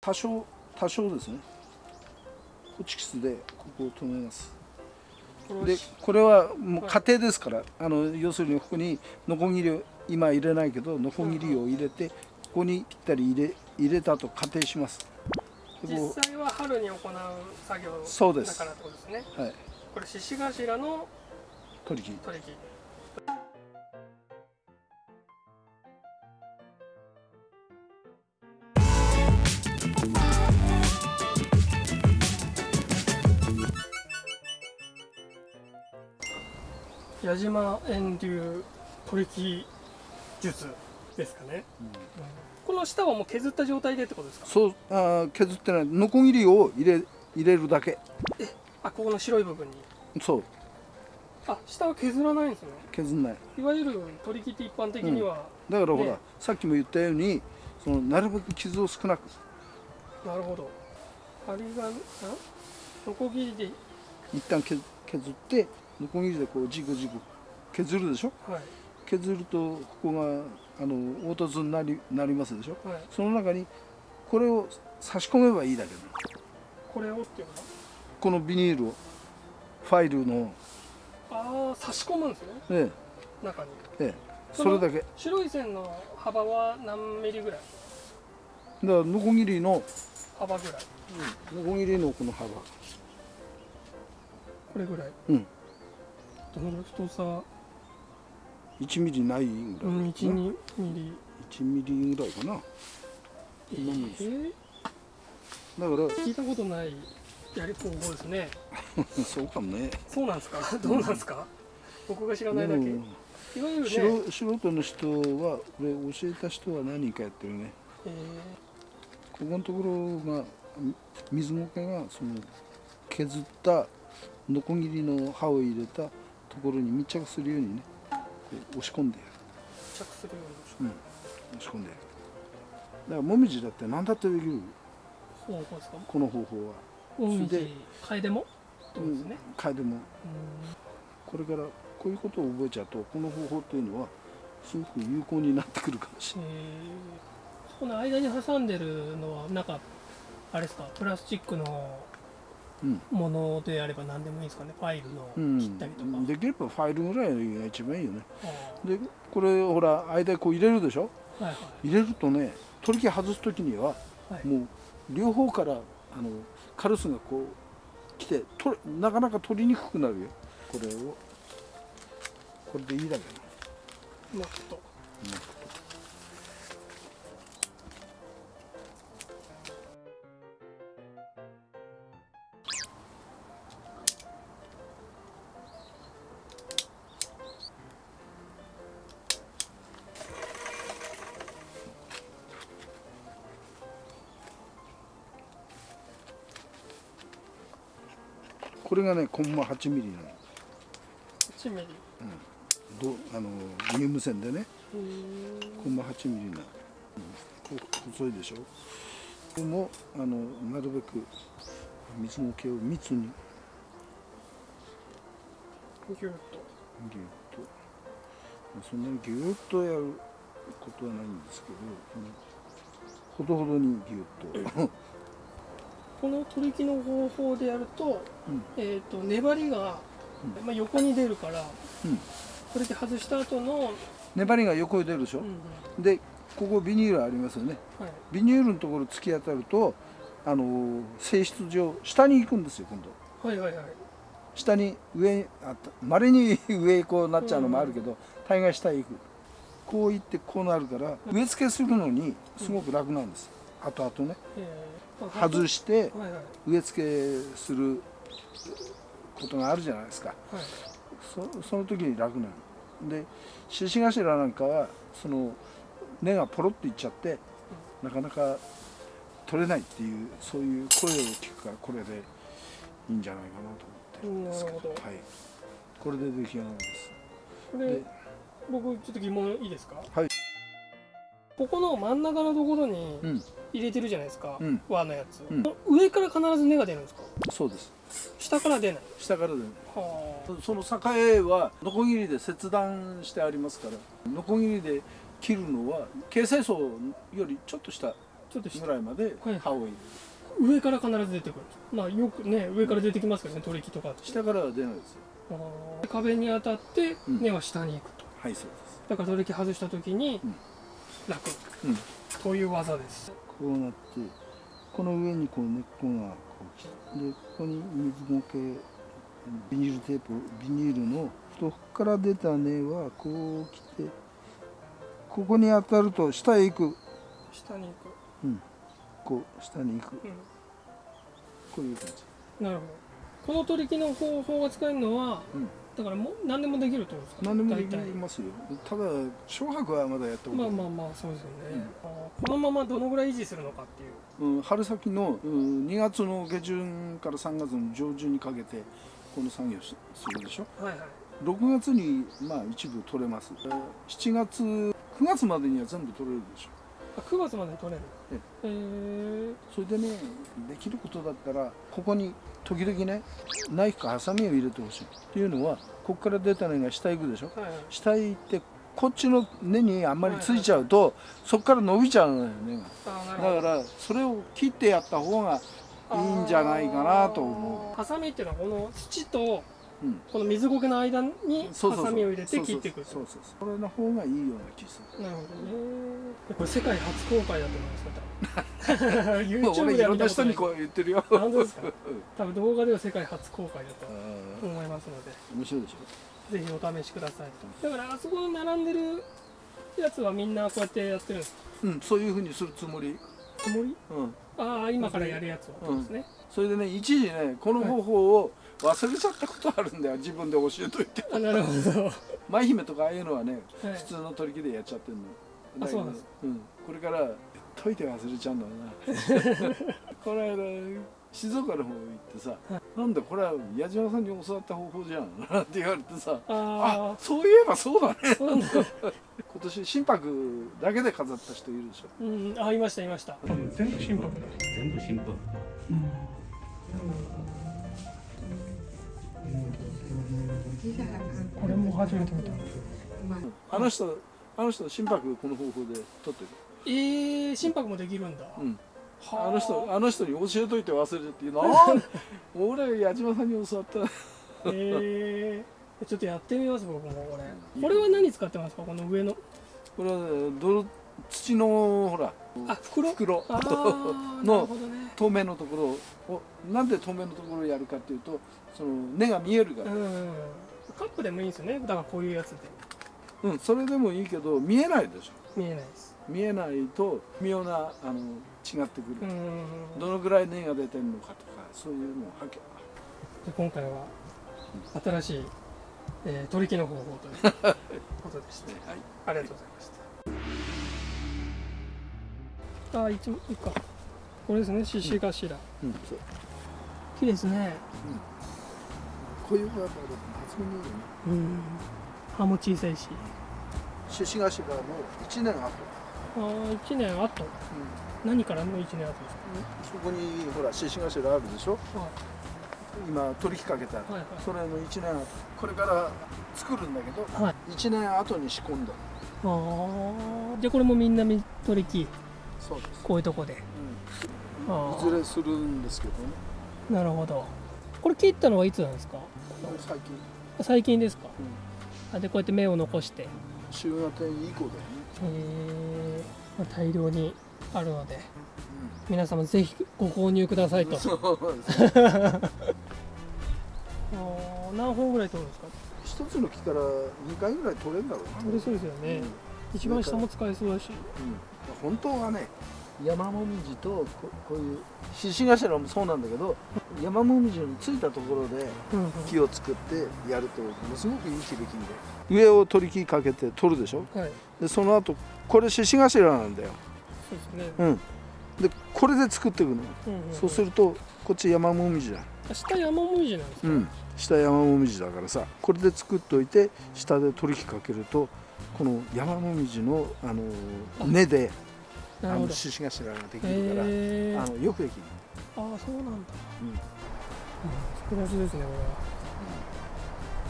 多少多少ですね。ホチキスでここを留めます。でこれはもう家庭ですから、あの要するにここにノコギリを今入れないけどノコギリを入れてここにぴったり入れ入れたと仮定します。実際は春に行う作業だからってことですね。はいこれ獅子頭の取り切り取り木矢島遠流取り木術ですかね、この下はもう削った状態でってことですか？そう。あー削ってない。ノコギリを入れ入れるだけ。あここの白い部分に？そう。あ下は削らないんですね。削んない。いわゆる取り木って一般的には、だからほら、ね。さっきも言ったようにそのなるべく傷を少なくなるほど。針がんノコギリで。一旦削削ってノコギリでこうジグジグ削るでしょ？はい。削るとここがあの凹凸になりなりますでしょ？はい。その中にこれを差し込めばいいだけだ。これをっていうの？はこのビニールをファイルの。ああ差し込むんですね。え中に。ええ。えそれだけ。だか白い線の幅は何ミリぐらい？らノコギリの。幅ぐらい。ノコギリのこの幅。これぐらい。うんどのぐらい太さ。1ミリないぐらい、うん12ミリ。1ミリぐらいかな。えー、だから。聞いたことないやり方法ですね。そうかもね。そうなんですか？どうなんですか？僕が知らないだけ。いわゆるね、素素人の人はこれ教えた人は何人かやってるね。えここのところがみ水苔がその削ったノコギリの刃を入れたところに密着するようにね押し込んでやる、ー、着するようん、押し込んでやる。だからもみじだって何だってできる？うにそうこの方法は、もみじ楓もってことですね、うん、でもうん。これからこういうことを覚えちゃうとこの方法っていうのはすごく有効になってくるかもしれない。えー。この間に挟んでるのはなんかあれですか？プラスチックのうんものであれば何でもいいですかね。ファイルの切ったりとか、うん、できればファイルぐらいが一番いいよね。あでこれほら間にこう入れるでしょ？ーはいはい。入れるとね取り木外す時にははい。もう両方からあのカルスがこう来て取れなかなか取りにくくなるよ。これを。これでいいだけうまくとこれがねコンマ8ミリなの。1ミリ。どあの乳無線でね。コンマ8ミリな、うん、こう細いでしょ。これもあのなるべく水苔を密に。ギュッと。ギュッと。まあそんなにギュッとやることはないんですけど、ほどほどにギュッとこの取り木の方法でやると,、うん。えー、と粘りが、まあ、横に出るからうん。取り木外した後の、粘りが横に出るでしょ？うでここビニールありますよね。はい。ビニールのところ突き当たるとあの性質上下に行くんですよ今度。はいはいはい。下に上あまれに 上こうなっちゃうのもあるけど、大概下へ行く。こう行ってこうなるから植え付けするのにすごく楽なんです、後々ね外して植え付けすることがあるじゃないですか。はい。そその時に楽なの。で獅子頭なんかはその根がポロッといっちゃって、なかなか取れないっていうそういう声を聞くからこれでいいんじゃないかなと思って。るんですけど。はい、これで出来上がりです。これで僕ちょっと疑問いいですか？はいここの真ん中のところにうん。入れてるじゃないですか、うん。輪のやつ、うん。上から必ず根が出るんですか？そうです。下から出ない。下からでねはあ。その境はノコギリで切断してありますからノコギリで切るのは形成層よりちょっと下ちょっと下。ぐらいまではい。刃を入れる、上から必ず出てくるまあよくね上から出てきますけどね取り木とか下からは出ないですよ。壁に当たってうん。根は下に行くと、はいそうです。だから取り木外した時にうん楽。うん。という技です。こうなってこの上にこう根っこがこう来てでここに水苔ビニールテープビニールの太から出た根はこう来てここに当たると下へ行く。下に行く、こう下に行く。うこういう感じ。ん、なるほどこの取り木の方法が使えるのは、うん。だからもう何でもできるってことですか？何でもできますよ。ただ小白はまだやったことない、まあまあまあそうですよね、あーこのままどのぐらい維持するのかっていう。うん、春先の、うん、2月の下旬から3月の上旬にかけてこの作業しするでしょ？はいはい。6月にまあ一部取れます。7月9月までには全部取れるでしょ。あ9月までに取れる。ええ。ー、それでねできることだったらここに時々ねナイフかハサミを入れてほしいっていうのはここから出た根が下行くでしょ。はいはい。下行ってこっちの根にあんまりついちゃうとそこから伸びちゃうのよ根があーなるほど。だからそれを切ってやった方がいいんじゃないかなと思う。ハサミっていうのはこの土とう、うん、この水苔の間にハサミを入れて切っていく。そうそうそう。それの方がいいような気する。なるほどね。これ世界初公開だと思いますよ多分。俺 YouTube いではろんな人にこう言ってるよ。あ本当ですか？う ん多分動画では世界初公開だとあ思いますので。ー面白いでしょ。ぜひお試しください。だからあそこに並んでるやつはみんなこうやってやってるんですか？うんそういうふうにするつもり。つもり？うん。ああ今からやるやつはそうですね、それでね一時ねこの方法を忘れちゃったことあるんだよ。自分で教えといて。あなるほど。は舞姫とかああいうのはねい。普通の取り木でやっちゃってるの。あそうなんです。うん、これから解いて忘れちゃうんだろうな。この間静岡の方行ってさ「なんだこれは矢島さんに教わった方法じゃん」なんて言われてさ「ああそういえばそうだね。あそうなんだ。今年心拍だけで飾った人いるでしょ。うんあいましたいました。全部心拍だ。全部シンプルこれも初めて見た。あの人あの人心拍この方法で取ってる。えー、心拍もできるんだ、うん。はあ。の人あの人に教えといて忘れてっていうの。なん俺矢島さんに教わった。えー、ちょっとやってみます僕もこれ。これは何使ってますか？この上の。これはね泥土のほら。あ袋？袋。のね。透明のところをなんで透明のところをやるかっていうとその根が見えるから、うんカップでもいいんですよね。だからこういうやつで。うん、それでもいいけど見えないでしょ。見えないです。見えないと妙なあの違ってくる、うんどのぐらい根が出てるのかとかそういうのをはけ。で今回は新しい、えー取り木の方法という ことでしたはい。ありがとうございました。あ一いいかこれですね。獅子頭、うん、そう。綺麗ですね。こういうのはやっぱり抜群にいいよね。うん。葉も小さいし。獅子頭も1年後、ああ1年後。何からの1年後ですか？そこにほら獅子頭あるでしょ？は今取り引っかけた、いはい。それの1年後。これから作るんだけどはい。1年後に仕込んだ。ああじゃあこれもみんなみ取り木そうです、こういうとこで。うん、あいずれするんですけどね。あなるほどこれ切ったのはいつなんですか？最近、最近ですか？うん、あでこうやって芽を残して。週型以降だよね、えー。まあ、大量にあるので。皆様ぜひご購入くださいと。何本ぐらい取るんですか？一つの木から2回ぐらい取れるんだろうな。取れそうですよね、一番下も使えそうだし。うん、本当はね山もみじとここういう獅子頭もそうなんだけど山もみじのついたところで木を作ってやるとものすごくいい木できで。上を取り木かけて取るでしょ？はい。でその後これ獅子頭なんだよ、そうですね、うん、でこれで作っていくの、うんうんそうするとこっち山もみじだ。あ下山もみじなんですか、うん。下山もみじだからさこれで作っといて下で取り木かけるとこの山もみじのあのあ根であの獅子頭ができるから、あのよくできる、ああそうなんだ、うん。うん、複雑ですねこれは。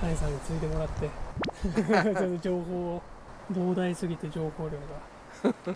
谷さんについてもらって。情報を膨大すぎて情報量が